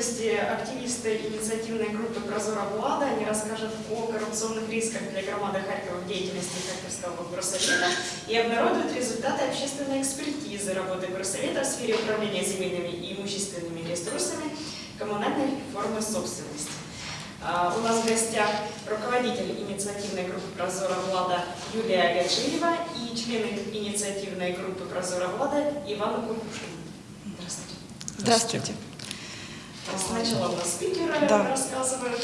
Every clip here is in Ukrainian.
гости, активисты инициативной группы «Прозора Влада». Они расскажут о коррупционных рисках для громады Харькова в деятельности Харьковского горсовета и обнародуют результаты общественной экспертизы работы горсовета в сфере управления земельными и имущественными ресурсами коммунальной формы собственности. А, У нас в гостях руководитель инициативной группы «Прозора Влада» Юлия Гаджиева и члены инициативной группы «Прозора Влада» Иван Кукушкин. Здравствуйте. Здравствуйте. Сначала у нас спикеры Да. рассказывают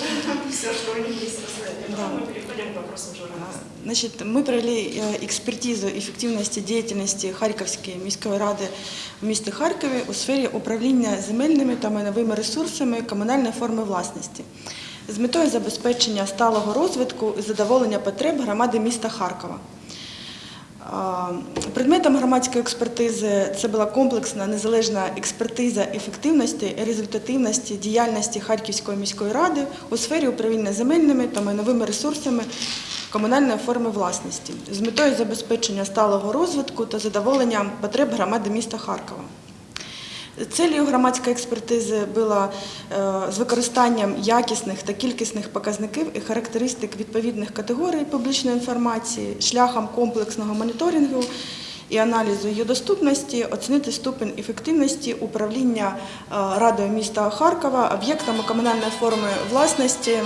все, что у них есть рассказать, а потом Да. мы переходим к вопросам журналистов. Значить, ми провели е, експертизу ефективності діяльності Харківської міської ради в місті Харкові у сфері управління земельними та майновими ресурсами комунальної форми власності з метою забезпечення сталого розвитку і задоволення потреб громади міста Харкова. Предметом громадської експертизи це була комплексна незалежна експертиза ефективності результативності діяльності Харківської міської ради у сфері управління земельними та майновими ресурсами комунальної форми власності з метою забезпечення сталого розвитку та задоволення потреб громади міста Харкова. Целью громадської експертизи було е, з використанням якісних та кількісних показників і характеристик відповідних категорій публічної інформації шляхом комплексного моніторингу і аналізу її доступності, оцінити ступень ефективності управління е, Радою міста Харкова об'єктами комунальної форми власності е,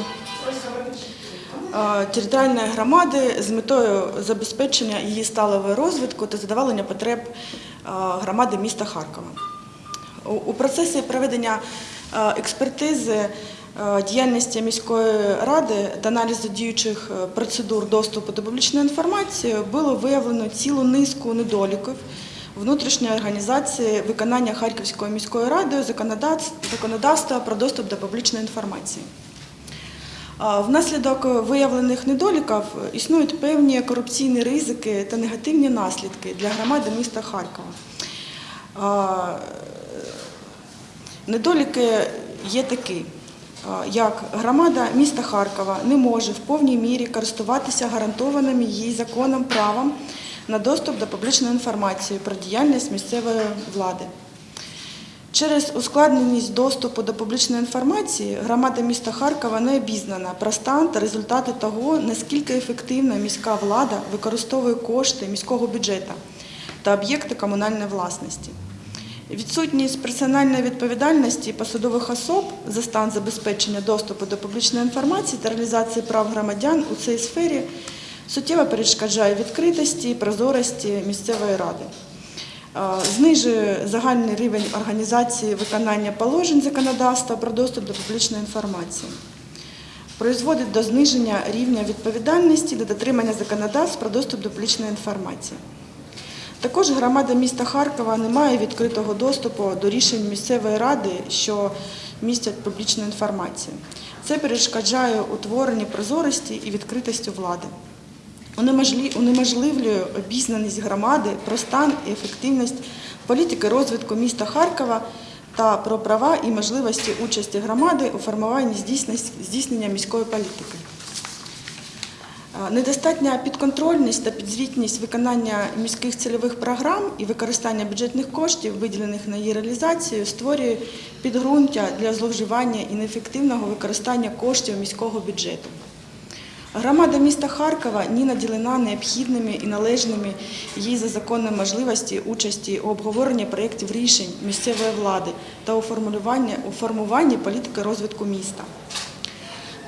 територіальної громади з метою забезпечення її сталого розвитку та задоволення потреб громади міста Харкова. У- процесі проведення е, експертизи е, діяльності міської ради та аналізу діючих е, процедур доступу до публічної інформації було виявлено цілу низку недоліків внутрішньої організації виконання Харківською міською радою законодавства про доступ до публічної інформації. Внаслідок виявлених недоліків існують певні корупційні ризики та негативні наслідки для громади міста Харкова. Недоліки є такі, як громада міста Харкова не може в повній мірі користуватися гарантованим їй законом правом на доступ до публічної інформації про діяльність місцевої влади. Через ускладненість доступу до публічної інформації громада міста Харкова не обізнана про стан та результати того, наскільки ефективно міська влада використовує кошти міського бюджету та об'єкти комунальної власності. Відсутність персональної відповідальності посадових особ за стан забезпечення доступу до публічної інформації та реалізації прав громадян у цій сфері суттєво перешкоджає відкритості і прозорості місцевої ради. Знижує загальний рівень організації виконання положень законодавства про доступ до публічної інформації. Призводить до зниження рівня відповідальності до дотримання законодавств про доступ до публічної інформації. Також громада міста Харкова не має відкритого доступу до рішень місцевої ради, що містять публічну інформацію. Це перешкоджає утворенню прозорості і відкритості влади. Унеможливлює обізнаність громади про стан і ефективність політики розвитку міста Харкова та про права і можливості участі громади у формуванні здійснення міської політики. Недостатня підконтрольність та підзвітність виконання міських цільових програм і використання бюджетних коштів, виділених на її реалізацію, створює підґрунтя для зловживання і неефективного використання коштів міського бюджету. Громада міста Харкова ні наділена необхідними і належними їй за законом можливості участі у обговоренні проєктів рішень місцевої влади та у формуванні політики розвитку міста.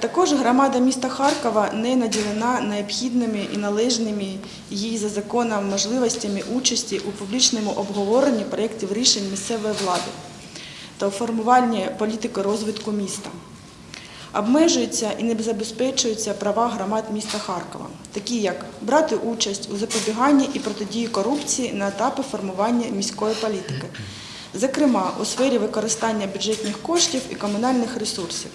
Також громада міста Харкова не наділена необхідними і належними їй за законом можливостями участі у публічному обговоренні проєктів рішень місцевої влади та у формуванні політики розвитку міста. Обмежуються і не забезпечуються права громад міста Харкова, такі як брати участь у запобіганні і протидії корупції на етапі формування міської політики, зокрема у сфері використання бюджетних коштів і комунальних ресурсів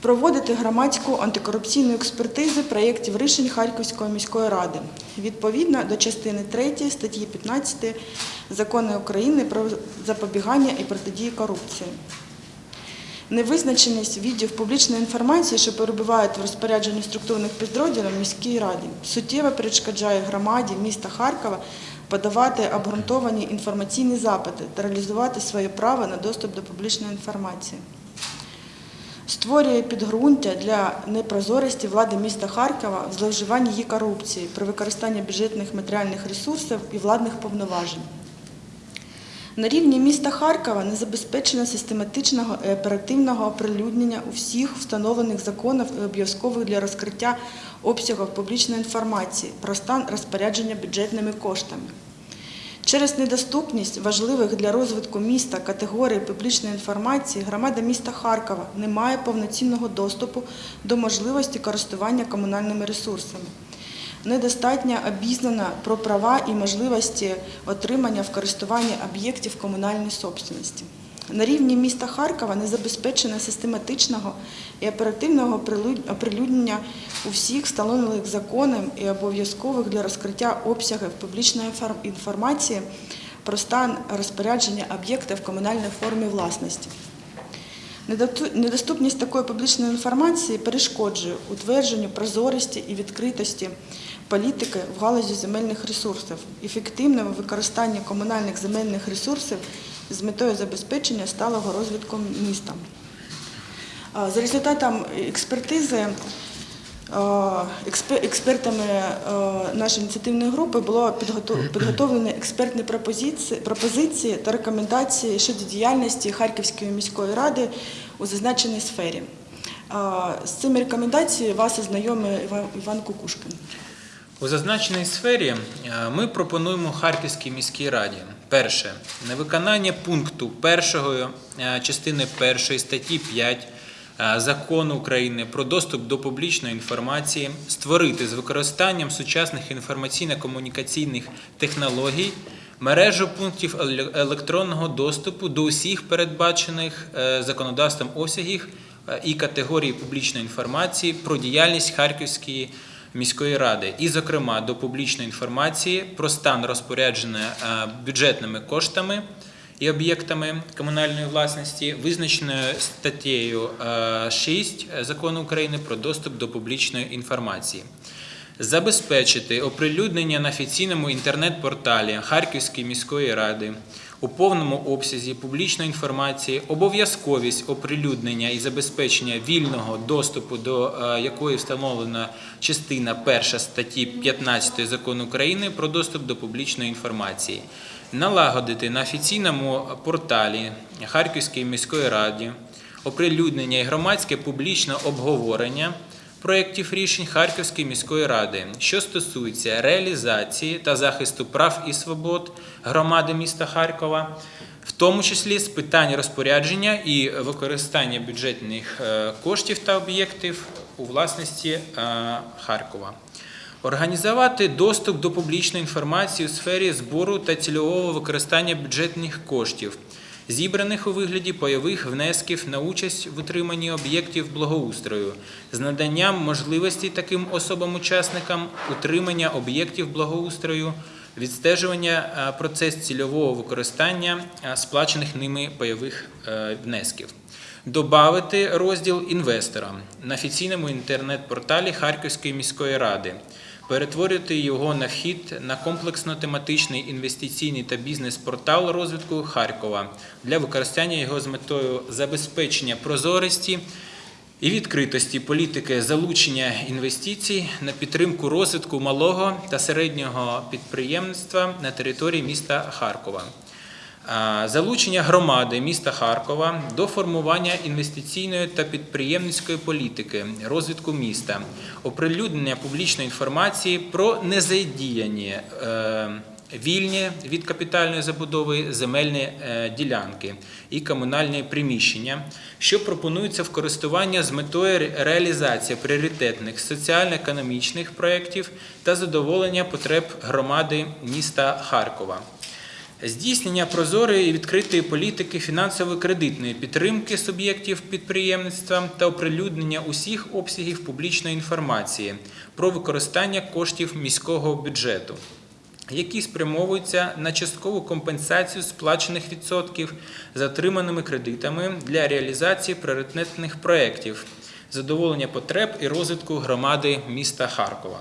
проводити громадську антикорупційну експертизу проєктів рішень Харківської міської ради відповідно до частини 3 статті 15 Закону України про запобігання і протидії корупції. Невизначеність відділів публічної інформації, що перебувають в розпорядженні структурних підрозділів міській раді, суттєво перешкоджає громаді міста Харкова подавати обґрунтовані інформаційні запити та реалізувати своє право на доступ до публічної інформації. Створює підґрунтя для непрозорості влади міста Харкова в зловживанні її корупції при використанні бюджетних матеріальних ресурсів і владних повноважень. На рівні міста Харкова не забезпечено систематичного і оперативного оприлюднення усіх встановлених законів і обов'язкових для розкриття обсягів публічної інформації про стан розпорядження бюджетними коштами. Через недоступність важливих для розвитку міста категорій публічної інформації громада міста Харкова не має повноцінного доступу до можливості користування комунальними ресурсами. Недостатньо обізнана про права і можливості отримання в користування об'єктів комунальної собственності. На рівні міста Харкова не забезпечено систематичного і оперативного прилюд- оприлюднення усіх встановлених законом і обов'язкових для розкриття обсягів публічної інформації про стан розпорядження об'єкта в комунальній формі власності. Недоступність такої публічної інформації перешкоджує утвердженню прозорості і відкритості політики в галузі земельних ресурсів, ефективному використанню комунальних земельних ресурсів з метою забезпечення сталого розвитку міста. За результатом експертизи експертами нашої ініціативної групи було підготов- підготовлені експертні пропозиції, та рекомендації щодо діяльності Харківської міської ради у зазначеній сфері. З цими рекомендаціями вас ознайомив Іван- Кукушкин. У зазначеній сфері ми пропонуємо Харківській міській раді. Перше, невиконання пункту першої е, частини першої статті 5 е, Закону України про доступ до публічної інформації створити з використанням сучасних інформаційно-комунікаційних технологій мережу пунктів електронного доступу до усіх передбачених е, законодавством обсягів е, і категорій публічної інформації про діяльність Харківської міської ради, і, зокрема, до публічної інформації про стан розпорядження е, бюджетними коштами і об'єктами комунальної власності, визначеною статтею е, 6 Закону України про доступ до публічної інформації. Забезпечити оприлюднення на офіційному інтернет-порталі Харківської міської ради у повному обсязі публічної інформації, обов'язковість оприлюднення і забезпечення вільного доступу до е, якої встановлена частина 1 статті 15 Закону України про доступ до публічної інформації, налагодити на офіційному порталі Харківської міської ради оприлюднення і громадське публічне обговорення проєктів рішень Харківської міської ради, що стосується реалізації та захисту прав і свобод громади міста Харкова, в тому числі з питань розпорядження і використання бюджетних е, коштів та об'єктів у власності е, Харкова. Організувати доступ до публічної інформації у сфері збору та цільового використання бюджетних коштів, зібраних у вигляді пайових внесків на участь в утриманні об'єктів благоустрою, з наданням можливості таким особам-учасникам утримання об'єктів благоустрою, відстежування процес цільового використання сплачених ними пайових е, внесків. Добавити розділ інвесторам на офіційному інтернет-порталі Харківської міської ради, перетворити його на вхід на комплексно-тематичний інвестиційний та бізнес-портал розвитку Харкова для використання його з метою забезпечення прозорості і відкритості політики залучення інвестицій на підтримку розвитку малого та середнього підприємництва на території міста Харкова. Залучення громади міста Харкова до формування інвестиційної та підприємницької політики, розвитку міста, оприлюднення публічної інформації про незадіяні е, вільні від капітальної забудови земельні е, ділянки і комунальні приміщення, що пропонуються в користування з метою реалізації пріоритетних соціально-економічних проєктів та задоволення потреб громади міста Харкова. Здійснення прозорої і відкритої політики фінансово-кредитної підтримки суб'єктів підприємництва та оприлюднення усіх обсягів публічної інформації про використання коштів міського бюджету, які спрямовуються на часткову компенсацію сплачених відсотків за отриманими кредитами для реалізації пріоритетних проєктів, задоволення потреб і розвитку громади міста Харкова.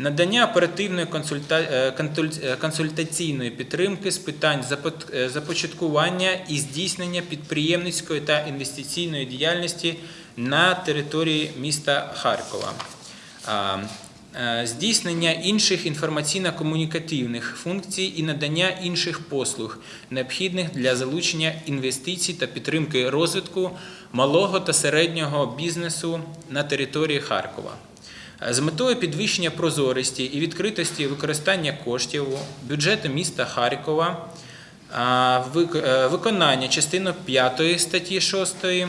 Надання оперативної е, е, консультаційної підтримки з питань е, започаткування і здійснення підприємницької та інвестиційної діяльності на території міста Харкова. Здійснення інших інформаційно-комунікативних функцій і надання інших послуг, необхідних для залучення інвестицій та підтримки розвитку малого та середнього бізнесу на території Харкова. З метою підвищення прозорості і відкритості використання коштів бюджету міста Харкова виконання частини 5 статті 6 е,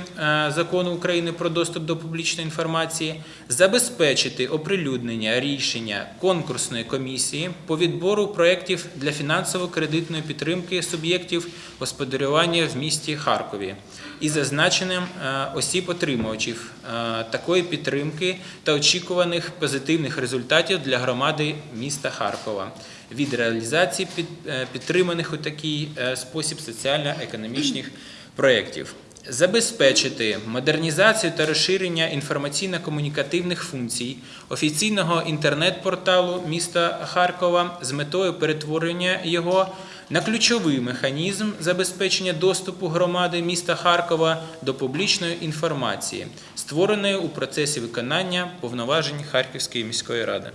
Закону України про доступ до публічної інформації, забезпечити оприлюднення рішення конкурсної комісії по відбору проєктів для фінансово-кредитної підтримки суб'єктів господарювання в місті Харкові і зазначенням е, осіб-отримувачів е, такої підтримки та очікуваних позитивних результатів для громади міста Харкова від реалізації е, підтриманих у такий е, спосіб соціально-економічних проєктів. Забезпечити модернізацію та розширення інформаційно-комунікативних функцій офіційного інтернет-порталу міста Харкова з метою перетворення його на ключовий механізм забезпечення доступу громади міста Харкова до публічної інформації, створеної у процесі виконання повноважень Харківської міської ради.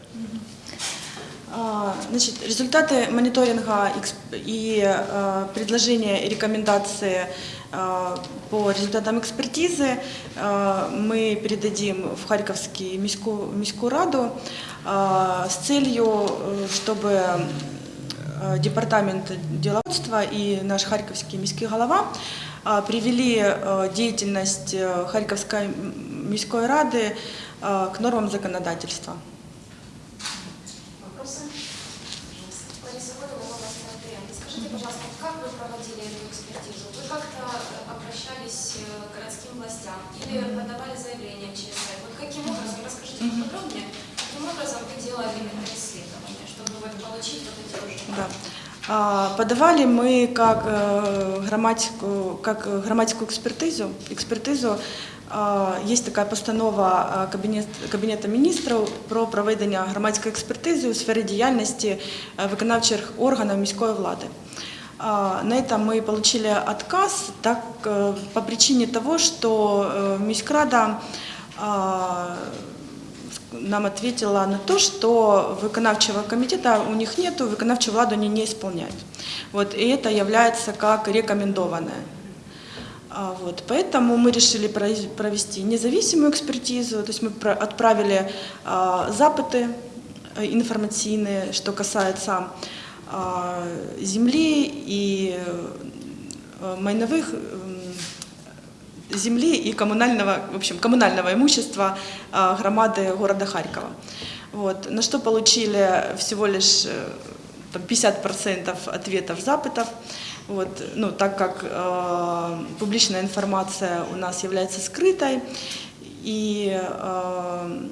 А, Значит, результаты мониторинга эксп- и э, предложения и рекомендации э, по результатам экспертизы э, мы передадим в Харьковский міську, міську раду э, с целью, э, чтобы э, департамент деловодства и наш Харьковский міський голова э, привели э, деятельность э, Харьковской м- міської ради э, к нормам законодательства. Подавали мы как э, грамматику, как э, грамматику экспертизу. экспертизу. А, Есть такая постанова а, Кабінет, Кабінету міністрів про проведення громадської експертизи у сфері діяльності е, виконавчих органів міської влади. А, На это мы получили отказ так, э, по причине того, что э, Міськрада а, нам ответила на то, что выполнявчего комитета у них нету, выполнявчую владу они не исполняют. Вот, и это является как рекомендованное. А, Вот, поэтому мы решили провести независимую экспертизу, то есть мы отправили а, запыты э, информационные, что касается а, земли и э, майновых м, земли и коммунального, в общем, коммунального имущества а, громады города Харькова. Вот. На что получили всего лишь э, там, 50% ответов запытов. Вот. Ну, так как э, публичная информация у нас является скрытой, и э,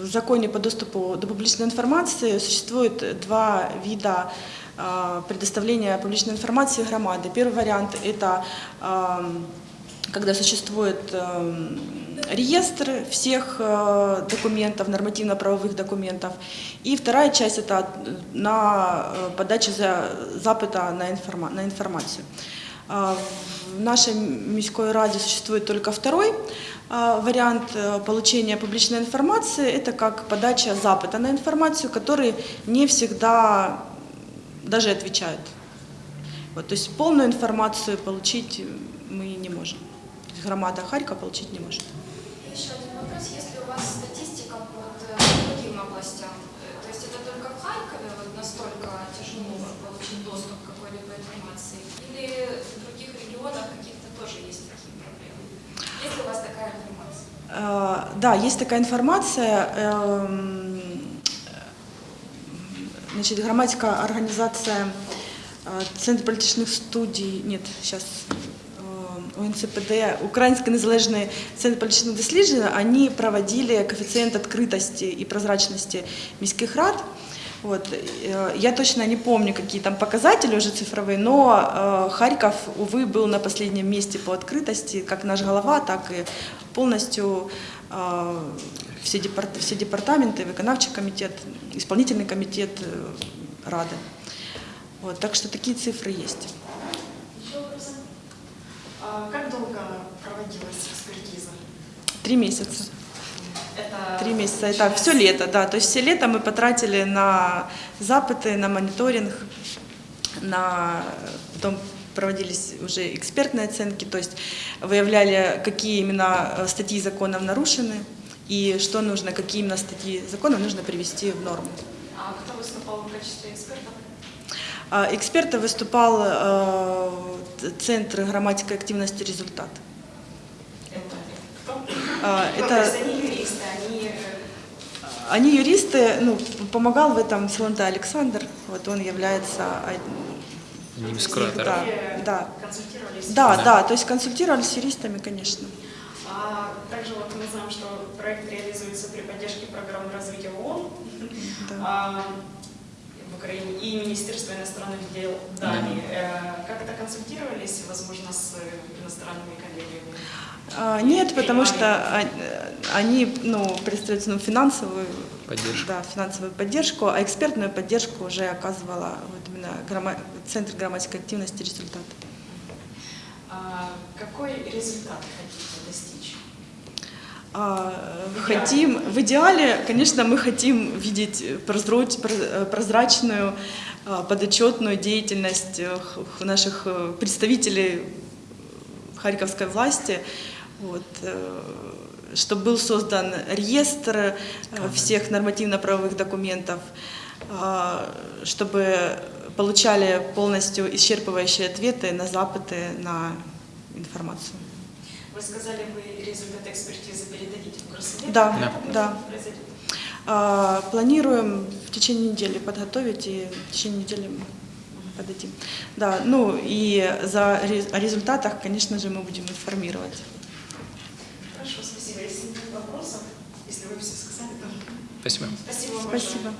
в законе по доступу до публичной информации существует два вида э, предоставления публичной информации громады. Первый вариант – это э, когда существует э, реестр всех э, документов, нормативно-правовых документов. И вторая часть – это на э, подачу за, запыта на, информа, на информацию. А, В нашей міськой раде существует только второй вариант э, получения публичной информации. Это как подача запыта на информацию, который не всегда даже отвечают. Вот, то есть полную информацию получить мы не можем. Громада Харькова получить не может. Еще один вопрос. Есть ли у вас статистика по э, другим областям? То есть это только в Харькове вот настолько тяжело получить доступ к какой-либо информации? Или в других регионах каких-то тоже есть такие проблемы? Есть ли у вас такая информация? Э, Да, есть такая информация. эм, Значит, громадская организация э, Центр політичних студій, нет, сейчас УНЦПД, Украинский незалежный центр політичних досліджень, они проводили коэффициент открытости и прозрачности міських рад. Вот. э, Я точно не помню, какие там показатели уже цифровые, но э, Харьков, увы, был на последнем месте по открытости, как наш голова, так и полностью э, все, департ- все департаменты, виконавчий комитет, исполнительный комитет э, Рады. Вот, так что такие цифры есть. А как долго проводилась экспертиза? Три месяца. Это Три месяца. Это все лето, да. То есть все лето мы потратили на запыты, на мониторинг, на потом проводились уже экспертные оценки, то есть выявляли, какие именно э, статьи законов нарушены и что нужно, какие именно статьи законов нужно привести в норму. А кто выступал в качестве эксперта? А Экспертом выступал э, Центр грамматики активности результат. Это кто? А, это- то есть они юристы, они... э, Они юристы, ну, помогал в этом Силанта Александр, вот он является Одним из кураторов. Да. консультировались? Да, Да. да, то есть консультировали с юристами, конечно. А также вот мы знаем, что проект реализуется при поддержке программы развития ООН Да. а, Украине и Министерства иностранных дел Дании. Э, Как-то консультировались, возможно, с иностранными коллегами? А, Нет, потому что а- они ну, представляют ну, финансовую, Поддержку. да, финансовую поддержку, а экспертную поддержку уже оказывала вот именно грамма- Центр грамматической активности результат. А Какой результат хотите достичь? А, В идеале. Хотим, в идеале, конечно, мы хотим видеть прозрач- про- прозрачную, а, подотчетную деятельность э, наших э, представителей харьковской власти, вот, чтобы был создан реестр э, всех нормативно-правовых документов, а, чтобы получали полностью исчерпывающие ответы на запыты на информацию. Сказали, вы результаты экспертизы передадите в Горсовет? Да, да. произойдет? А, Планируем в течение недели подготовить и в течение недели подадим. Да, ну и за о результатах, конечно же, мы будем информировать. Хорошо, спасибо. Если нет вопросов, если вы все сказали, то Спасибо. спасибо вам большое. Спасибо.